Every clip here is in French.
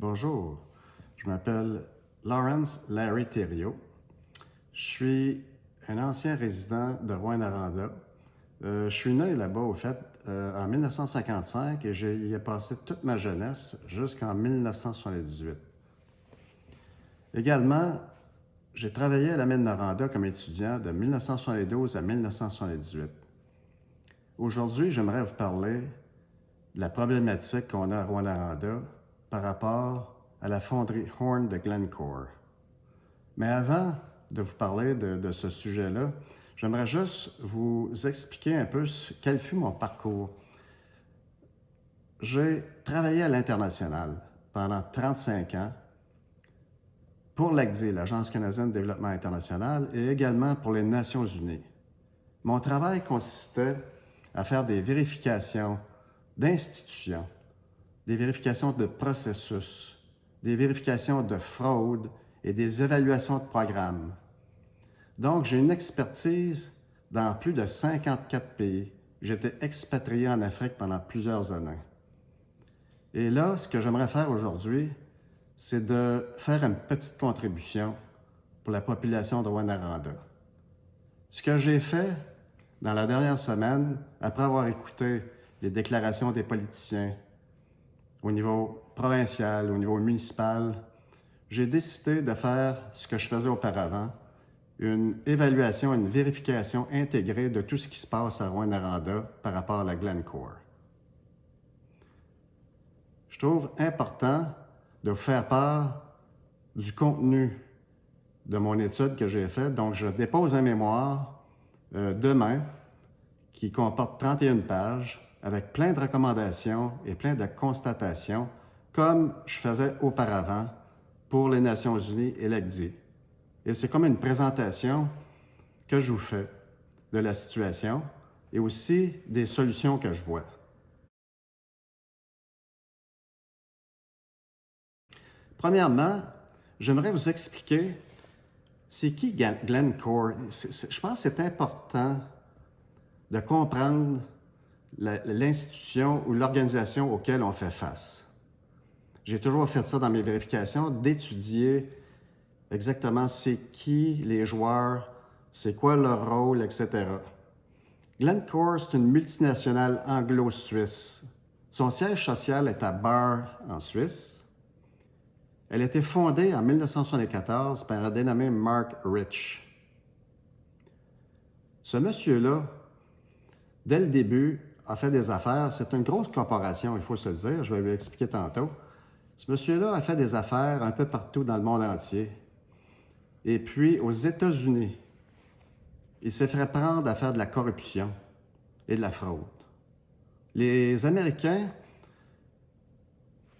Bonjour, je m'appelle Lawrence Larry Thériault. Je suis un ancien résident de Rouen-Aranda. Euh, je suis né là-bas, au fait, euh, en 1955 et j'y ai passé toute ma jeunesse jusqu'en 1978. Également, j'ai travaillé à la mine Noranda comme étudiant de 1972 à 1978. Aujourd'hui, j'aimerais vous parler de la problématique qu'on a à Rouen-Aranda par rapport à la fonderie Horn de Glencore. Mais avant de vous parler de, ce sujet-là, j'aimerais juste vous expliquer un peu quel fut mon parcours. J'ai travaillé à l'international pendant 35 ans pour l'ACDI, l'Agence canadienne de développement international, et également pour les Nations unies. Mon travail consistait à faire des vérifications d'institutions, des vérifications de processus, des vérifications de fraude et des évaluations de programmes. Donc, j'ai une expertise dans plus de 54 pays. J'étais expatrié en Afrique pendant plusieurs années. Et là, ce que j'aimerais faire aujourd'hui, c'est de faire une petite contribution pour la population de Wanaranda. Ce que j'ai fait dans la dernière semaine, après avoir écouté les déclarations des politiciens, au niveau provincial, au niveau municipal, j'ai décidé de faire ce que je faisais auparavant, une évaluation, une vérification intégrée de tout ce qui se passe à Rouen-Aranda par rapport à la Glencore. Je trouve important de vous faire part du contenu de mon étude que j'ai faite. Donc, je dépose un mémoire euh, demain qui comporte 31 pages avec plein de recommandations et plein de constatations, comme je faisais auparavant pour les Nations unies et l'ACDI. Et c'est comme une présentation que je vous fais de la situation et aussi des solutions que je vois. Premièrement, j'aimerais vous expliquer c'est qui Glencore. Je pense que c'est important de comprendre l'institution ou l'organisation auquel on fait face. J'ai toujours fait ça dans mes vérifications, d'étudier exactement c'est qui les joueurs, c'est quoi leur rôle, etc. Glencore, c'est une multinationale anglo-suisse. Son siège social est à Bar, en Suisse. Elle a été fondée en 1974 par un dénommé Mark Rich. Ce monsieur-là, dès le début, a fait des affaires. C'est une grosse corporation, il faut se le dire. Je vais lui expliquer tantôt. Ce monsieur-là a fait des affaires un peu partout dans le monde entier. Et puis, aux États-Unis, il s'est fait prendre à faire de la corruption et de la fraude. Les Américains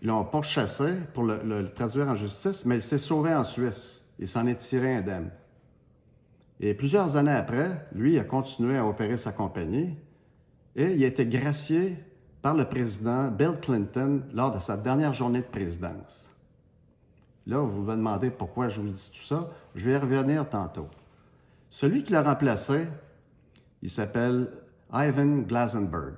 l'ont pourchassé pour le, le, traduire en justice, mais il s'est sauvé en Suisse. Il s'en est tiré indemne. Et plusieurs années après, lui a continué à opérer sa compagnie et il a été gracié par le président Bill Clinton lors de sa dernière journée de présidence. Là, vous vous demandez pourquoi je vous dis tout ça. Je vais y revenir tantôt. Celui qui l'a remplacé, il s'appelle Ivan Glasenberg.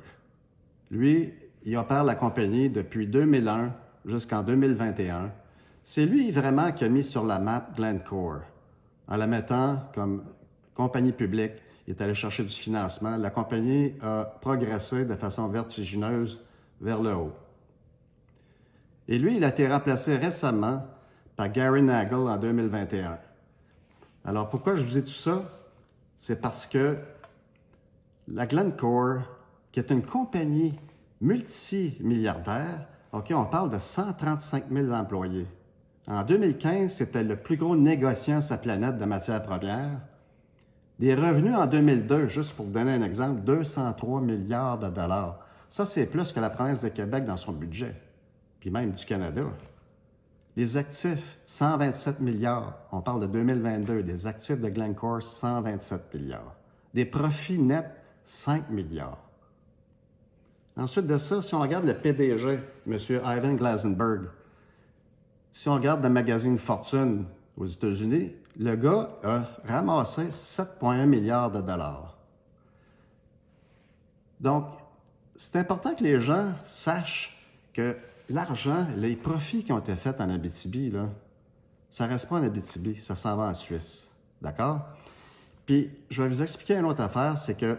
Lui, il opère la compagnie depuis 2001 jusqu'en 2021. C'est lui vraiment qui a mis sur la map Glencore en la mettant comme compagnie publique il est allé chercher du financement. La compagnie a progressé de façon vertigineuse vers le haut. Et lui, il a été remplacé récemment par Gary Nagel en 2021. Alors, pourquoi je vous dis tout ça? C'est parce que la Glencore, qui est une compagnie multimilliardaire, OK, on parle de 135 000 employés. En 2015, c'était le plus gros négociant sur la planète de matières premières. Des revenus en 2002, juste pour vous donner un exemple, 203 milliards de dollars. Ça, c'est plus que la province de Québec dans son budget, puis même du Canada. Les actifs, 127 milliards. On parle de 2022. Des actifs de Glencore, 127 milliards. Des profits nets, 5 milliards. Ensuite de ça, si on regarde le PDG, M. Ivan Glasenberg, si on regarde le magazine Fortune aux États-Unis, le gars a ramassé 7,1 milliards de dollars. Donc, c'est important que les gens sachent que l'argent, les profits qui ont été faits en Abitibi, là, ça ne reste pas en Abitibi, ça s'en va en Suisse. D'accord? Puis, je vais vous expliquer une autre affaire, c'est que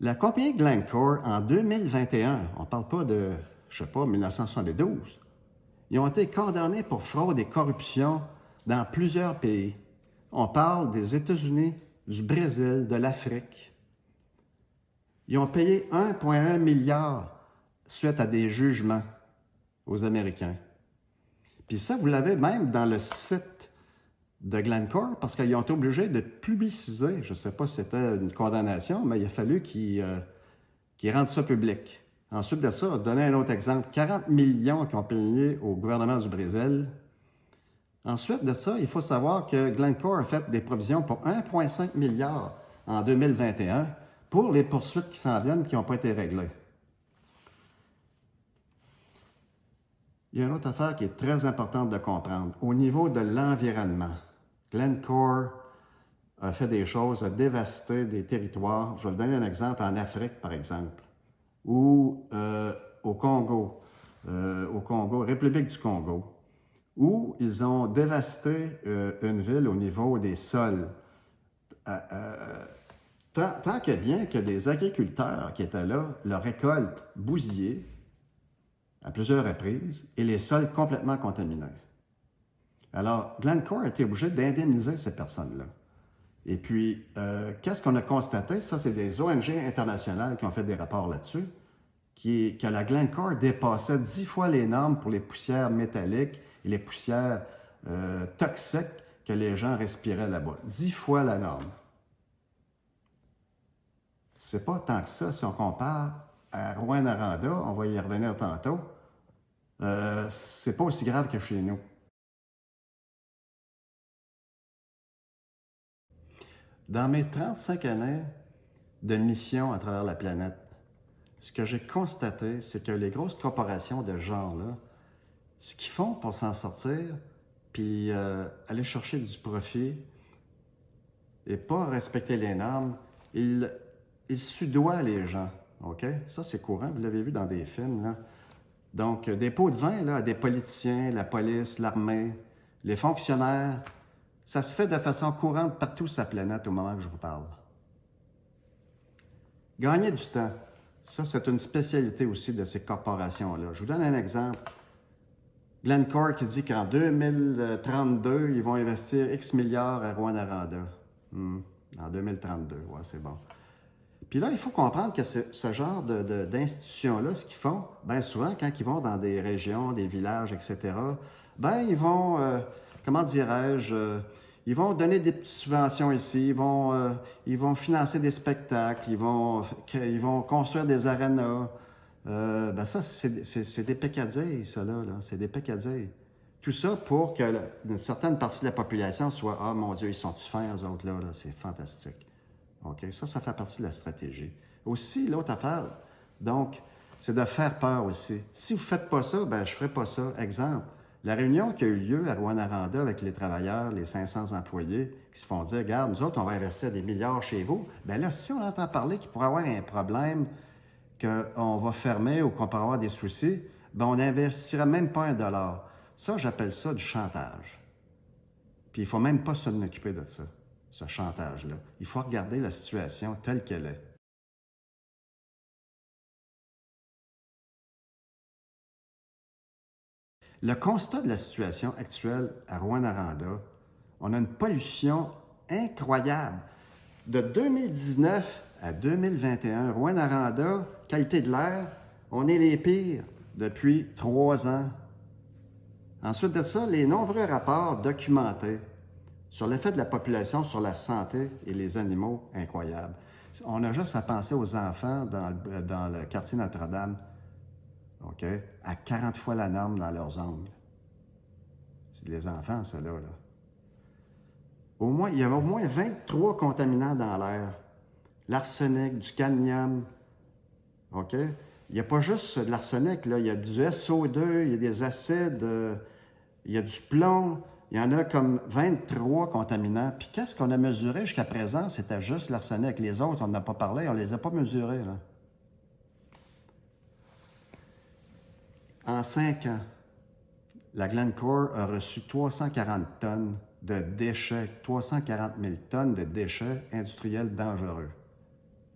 la compagnie Glencore, en 2021, on ne parle pas de, je ne sais pas, 1972, ils ont été condamnés pour fraude et corruption dans plusieurs pays. On parle des États-Unis, du Brésil, de l'Afrique. Ils ont payé 1,1 milliard suite à des jugements aux Américains. Puis ça, vous l'avez même dans le site de Glencore parce qu'ils ont été obligés de publiciser, je ne sais pas si c'était une condamnation, mais il a fallu qu'ils euh, rendent ça public. Ensuite de ça, donner un autre exemple, 40 millions qui ont payé au gouvernement du Brésil. Ensuite de ça, il faut savoir que Glencore a fait des provisions pour 1,5 milliard en 2021 pour les poursuites qui s'en viennent qui n'ont pas été réglées. Il y a une autre affaire qui est très importante de comprendre. Au niveau de l'environnement, Glencore a fait des choses, a dévasté des territoires. Je vais vous donner un exemple en Afrique, par exemple, ou euh, au Congo, euh, au Congo, République du Congo, où ils ont dévasté euh, une ville au niveau des sols. tant, tant que bien que les agriculteurs qui étaient là, leur récolte bousillée, à plusieurs reprises et les sols complètement contaminés. Alors, Glencore a été obligé d'indemniser ces personnes-là. Et puis, euh, qu'est-ce qu'on a constaté? Ça, c'est des ONG internationales qui ont fait des rapports là-dessus, que la Glencore dépassait dix fois les normes pour les poussières métalliques les poussières euh, toxiques que les gens respiraient là-bas. Dix fois la norme. C'est pas tant que ça si on compare à Rouen-Aranda, on va y revenir tantôt, euh, c'est pas aussi grave que chez nous. Dans mes 35 années de mission à travers la planète, ce que j'ai constaté, c'est que les grosses corporations de genre-là, ce qu'ils font pour s'en sortir, puis euh, aller chercher du profit et pas respecter les normes, ils, ils sudoient les gens. OK? Ça, c'est courant. Vous l'avez vu dans des films. Là. Donc, des pots de vin là, à des politiciens, la police, l'armée, les fonctionnaires, ça se fait de façon courante partout sur la planète au moment que je vous parle. Gagner du temps, ça c'est une spécialité aussi de ces corporations-là. Je vous donne un exemple. Glencore qui dit qu'en 2032, ils vont investir X milliards à Rwanda. Hmm, en 2032, ouais, c'est bon. Puis là, il faut comprendre que ce genre d'institutions-là, ce qu'ils font, bien souvent, quand ils vont dans des régions, des villages, etc., bien, ils vont, euh, comment dirais-je, euh, ils vont donner des subventions ici, ils vont, euh, financer des spectacles, ils vont, ils vont construire des arénas. Ben ça, c'est des peccadilles, ça, là. C'est des peccadilles. Tout ça pour que une certaine partie de la population soit « Ah, mon Dieu, ils sont-tu fins, eux autres, là? là? C'est fantastique. » OK? Ça, ça fait partie de la stratégie. Aussi, l'autre affaire, donc, c'est de faire peur aussi. Si vous ne faites pas ça, ben je ne ferai pas ça. Exemple, la réunion qui a eu lieu à Rwanda avec les travailleurs, les 500 employés, qui se font dire, regarde, nous autres, on va investir des milliards chez vous. Bien là, si on entend parler qu'il pourrait y avoir un problème, qu'on va fermer ou qu'on pourrait avoir des soucis, bien, on n'investira même pas un dollar. Ça, j'appelle ça du chantage. Puis il ne faut même pas s'en occuper de ça ce chantage-là. Il faut regarder la situation telle qu'elle est. Le constat de la situation actuelle à Rouen-Aranda, on a une pollution incroyable. De 2019 à 2021, Rouen-Aranda, qualité de l'air, on est les pires depuis trois ans. Ensuite de ça, les nombreux rapports documentés sur l'effet de la population sur la santé et les animaux, incroyable. On a juste à penser aux enfants dans, le quartier Notre-Dame, OK, à 40 fois la norme dans leurs ongles. C'est les enfants, ceux-là. Là. Au moins, il y avait au moins 23 contaminants dans l'air. L'arsenic, du cadmium, OK? Il n'y a pas juste de l'arsenic. Il y a du SO2, il y a des acides, euh, il y a du plomb, il y en a comme 23 contaminants. Puis qu'est-ce qu'on a mesuré jusqu'à présent? C'était juste l'arsenic. Les autres, on n'a pas parlé, on ne les a pas mesurés. En cinq ans, la Glencore a reçu 340 tonnes de déchets, 340 000 tonnes de déchets industriels dangereux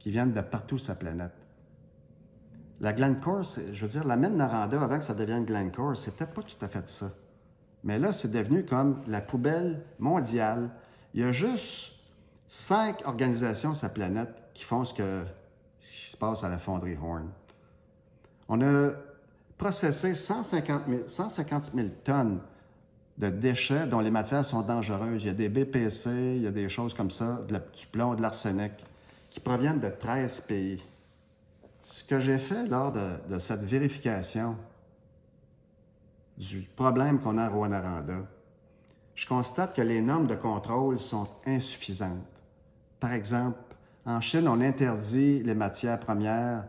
qui viennent de partout la planète. La Glencore, je veux dire, la mine Naranda, avant que ça devienne Glencore, c'était pas tout à fait ça. Mais là, c'est devenu comme la poubelle mondiale. Il y a juste cinq organisations sur la planète qui font ce, que, ce qui se passe à la fonderie Horn. On a processé 150 000, 150 000 tonnes de déchets dont les matières sont dangereuses. Il y a des BPC, il y a des choses comme ça, du plomb, de l'arsenic, qui proviennent de 13 pays. Ce que j'ai fait lors de, cette vérification du problème qu'on a à Rwanda, je constate que les normes de contrôle sont insuffisantes. Par exemple, en Chine, on interdit les matières premières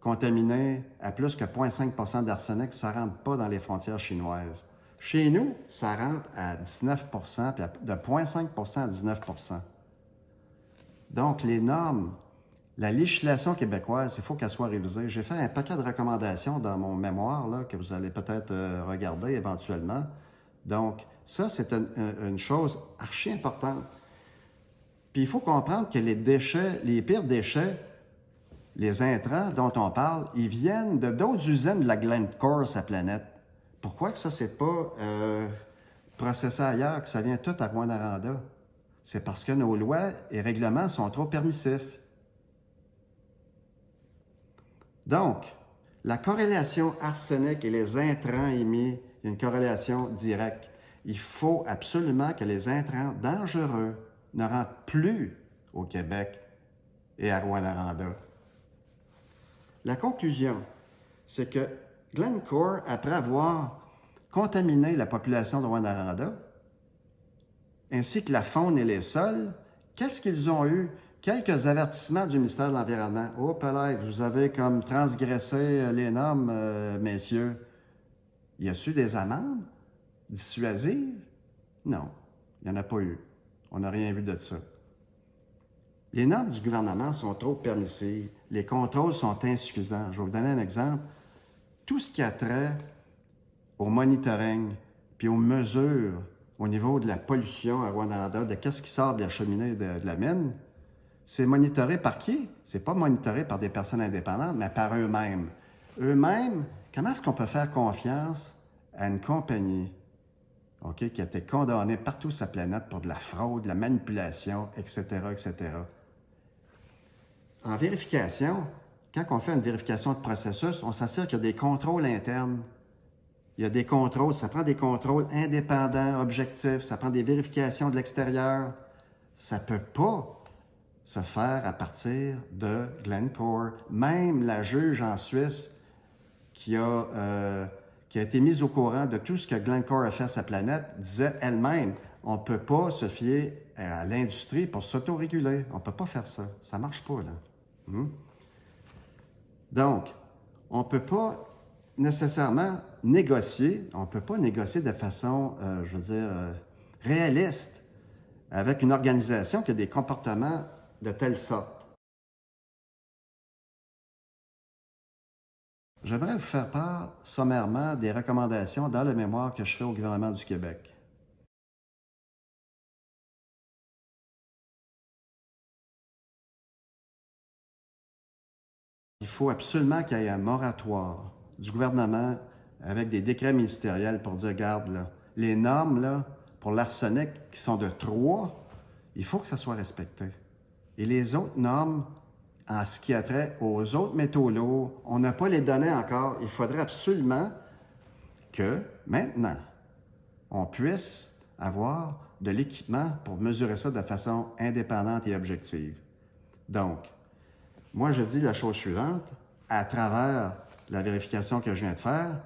contaminées à plus que 0,5% d'arsenic, ça ne rentre pas dans les frontières chinoises. Chez nous, ça rentre à 19 puis de 0,5% à 19 Donc, les normes la législation québécoise, il faut qu'elle soit révisée. J'ai fait un paquet de recommandations dans mon mémoire là, que vous allez peut-être euh, regarder éventuellement. Donc, ça, c'est une, chose archi importante. Puis il faut comprendre que les déchets, les pires déchets, les intrants dont on parle, ils viennent de d'autres usines de la Glencore, sa planète. Pourquoi que ça, c'est pas euh, processé ailleurs, que ça vient tout à Rwanda? C'est parce que nos lois et règlements sont trop permissifs. Donc, la corrélation arsenic et les intrants émis, il y a une corrélation directe. Il faut absolument que les intrants dangereux ne rentrent plus au Québec et à Rwanda. La conclusion, c'est que Glencore, après avoir contaminé la population de Rwanda, ainsi que la faune et les sols, qu'est-ce qu'ils ont eu? Quelques avertissements du ministère de l'Environnement. Oh, là, vous avez comme transgressé euh, les normes, euh, messieurs. Y a-t-il des amendes? Dissuasives? Non, il n'y en a pas eu. On n'a rien vu de ça. Les normes du gouvernement sont trop permissives. Les contrôles sont insuffisants. Je vais vous donner un exemple. Tout ce qui a trait au monitoring puis aux mesures au niveau de la pollution à Rwanda, de qu'est-ce qui sort de la cheminée de la mine, c'est monitoré par qui? C'est pas monitoré par des personnes indépendantes, mais par eux-mêmes. Eux-mêmes, comment est-ce qu'on peut faire confiance à une compagnie qui a été condamnée partout sur la planète pour de la fraude, de la manipulation, etc., etc. En vérification, quand on fait une vérification de processus, on s'assure qu'il y a des contrôles internes. Il y a des contrôles, ça prend des contrôles indépendants, objectifs, ça prend des vérifications de l'extérieur. Ça ne peut pas se faire à partir de Glencore. Même la juge en Suisse qui a, euh, qui a été mise au courant de tout ce que Glencore a fait à sa planète disait elle-même, on ne peut pas se fier à l'industrie pour s'autoréguler. On ne peut pas faire ça. Ça ne marche pas, là. Hmm? Donc, on ne peut pas nécessairement négocier, on ne peut pas négocier de façon, euh, je veux dire, euh, réaliste avec une organisation qui a des comportements de telle sorte. J'aimerais vous faire part sommairement des recommandations dans le mémoire que je fais au gouvernement du Québec. Il faut absolument qu'il y ait un moratoire du gouvernement avec des décrets ministériels pour dire, regarde, là, les normes là, pour l'arsenic qui sont de 3, il faut que ça soit respecté. Et les autres normes, en ce qui a trait aux autres métaux lourds, on n'a pas les données encore. Il faudrait absolument que maintenant, on puisse avoir de l'équipement pour mesurer ça de façon indépendante et objective. Donc, moi, je dis la chose suivante, à travers la vérification que je viens de faire,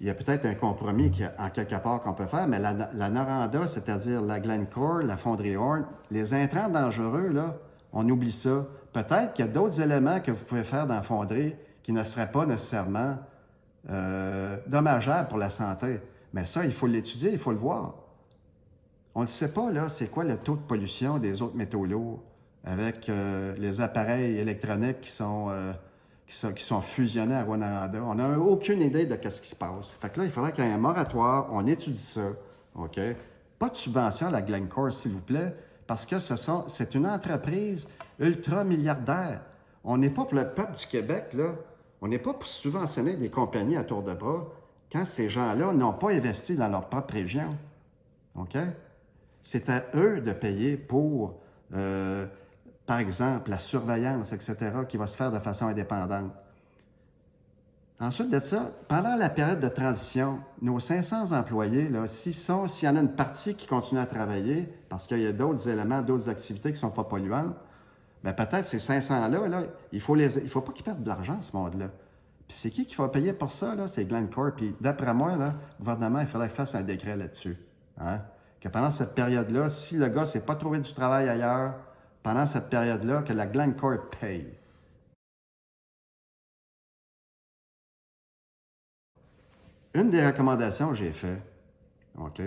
il y a peut-être un compromis qui, en quelque part qu'on peut faire, mais la, la Noranda, c'est-à-dire la Glencore, la fonderie Horn, les intrants dangereux, là, on oublie ça. Peut-être qu'il y a d'autres éléments que vous pouvez faire dans la fonderie qui ne seraient pas nécessairement euh, dommageables pour la santé. Mais ça, il faut l'étudier, il faut le voir. On ne sait pas, là, c'est quoi le taux de pollution des autres métaux lourds avec euh, les appareils électroniques qui sont, euh, qui sont, fusionnés à Rwanda. On n'a aucune idée de ce qui se passe. Fait que là, il faudrait qu'il y ait un moratoire, on étudie ça, OK? Pas de subvention à la Glencore, s'il vous plaît, parce que c'est une entreprise ultra milliardaire. On n'est pas pour le peuple du Québec, là. On n'est pas pour subventionner des compagnies à tour de bras quand ces gens-là n'ont pas investi dans leur propre région. OK? C'est à eux de payer pour, euh, par exemple, la surveillance, etc., qui va se faire de façon indépendante. Ensuite de ça, pendant la période de transition, nos 500 employés, s'il y en a une partie qui continue à travailler, parce qu'il y a d'autres éléments, d'autres activités qui ne sont pas polluantes, bien peut-être ces 500-là, là, il ne faut, pas qu'ils perdent de l'argent, ce monde-là. Puis c'est qui qui va payer pour ça? C'est Glencore. Puis d'après moi, là, le gouvernement, il faudrait qu'il fasse un décret là-dessus. Hein? Que pendant cette période-là, si le gars ne s'est pas trouvé du travail ailleurs, pendant cette période-là, que la Glencore paye. Une des recommandations que j'ai faites,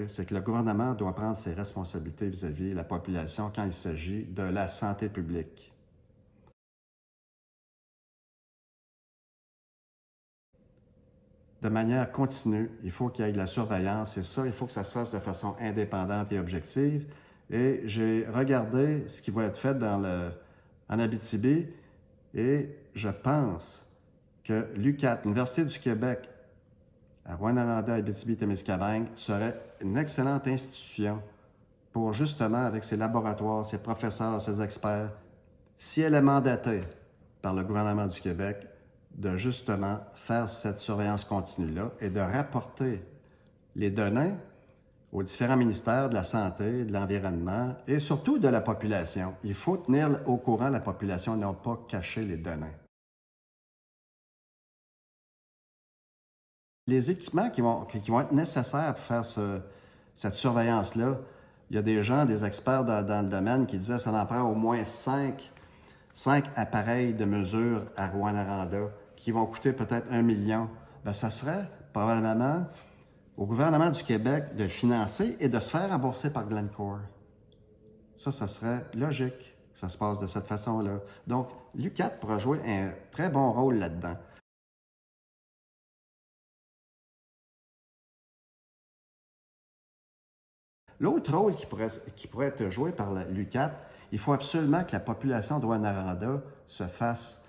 c'est que le gouvernement doit prendre ses responsabilités vis-à-vis de la population quand il s'agit de la santé publique. De manière continue, il faut qu'il y ait de la surveillance et ça, il faut que ça se fasse de façon indépendante et objective. Et j'ai regardé ce qui va être fait dans le, en Abitibi et je pense que l'UQAT, l'Université du Québec, à Rwanda, Abitibi-Témiscamingue, serait une excellente institution pour justement, avec ses laboratoires, ses professeurs, ses experts, si elle est mandatée par le gouvernement du Québec, de justement faire cette surveillance continue-là et de rapporter les données aux différents ministères de la Santé, de l'Environnement et surtout de la population. Il faut tenir au courant la population, non pas cacher les données. Les équipements qui vont, qui vont être nécessaires pour faire cette surveillance-là, il y a des gens, des experts dans, le domaine qui disaient que ça en prend au moins cinq, cinq appareils de mesure à Rwanda qui vont coûter peut-être un million. Bien, ça serait probablement au gouvernement du Québec de financer et de se faire rembourser par Glencore. Ça, ça serait logique que ça se passe de cette façon-là. Donc, l'UCAT pourra jouer un très bon rôle là-dedans. L'autre rôle qui pourrait, qui pourrait, être joué par l'UCAT, il faut absolument que la population de Rwanda se fasse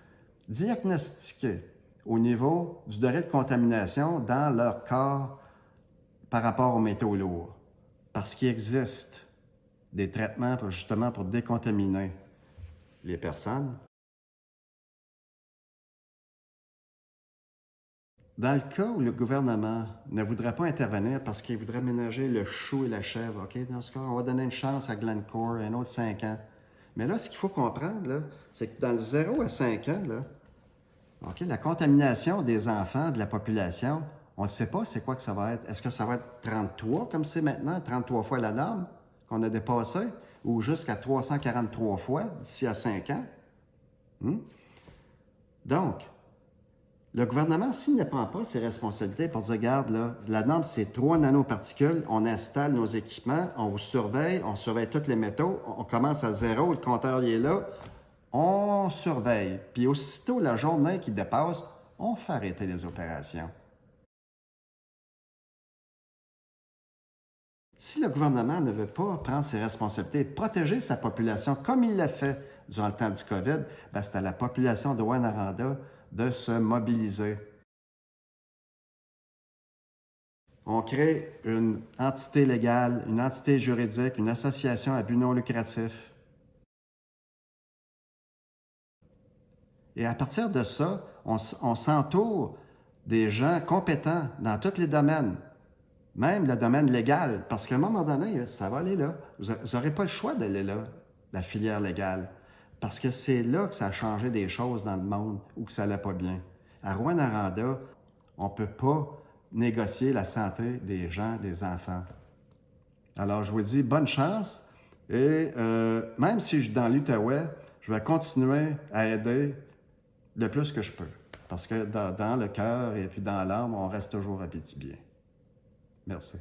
diagnostiquer au niveau du degré de contamination dans leur corps par rapport aux métaux lourds. Parce qu'il existe des traitements justement pour décontaminer les personnes. Dans le cas où le gouvernement ne voudrait pas intervenir parce qu'il voudrait ménager le chou et la chèvre, OK, dans ce cas, on va donner une chance à Glencore, un autre 5 ans. Mais là, ce qu'il faut comprendre, c'est que dans le 0 à 5 ans, la contamination des enfants, de la population, on ne sait pas c'est quoi que ça va être. Est-ce que ça va être 33 comme c'est maintenant, 33 fois la norme qu'on a dépassé, ou jusqu'à 343 fois d'ici à 5 ans? Hmm? Donc, le gouvernement, s'il ne prend pas ses responsabilités pour dire, regarde, là, la norme, c'est 3 nanoparticules, on installe nos équipements, on surveille, on surveille tous les métaux, on commence à zéro, le compteur est là, on surveille. Puis aussitôt la journée qui dépasse, on fait arrêter les opérations. Si le gouvernement ne veut pas prendre ses responsabilités et protéger sa population comme il l'a fait durant le temps du COVID, ben, c'est à la population de Wanaranda de se mobiliser. On crée une entité légale, une entité juridique, une association à but non lucratif. Et à partir de ça, on, on s'entoure des gens compétents dans tous les domaines, même le domaine légal, parce qu'à un moment donné, ça va aller là. Vous n'aurez pas le choix d'aller là, la filière légale, parce que c'est là que ça a changé des choses dans le monde ou que ça n'allait pas bien. À Rouen-Aranda, on ne peut pas négocier la santé des gens, des enfants. Alors, je vous dis bonne chance et euh, même si je suis dans l'Outaouais, je vais continuer à aider le plus que je peux. Parce que dans, le cœur et puis dans l'âme, on reste toujours à bien. Merci.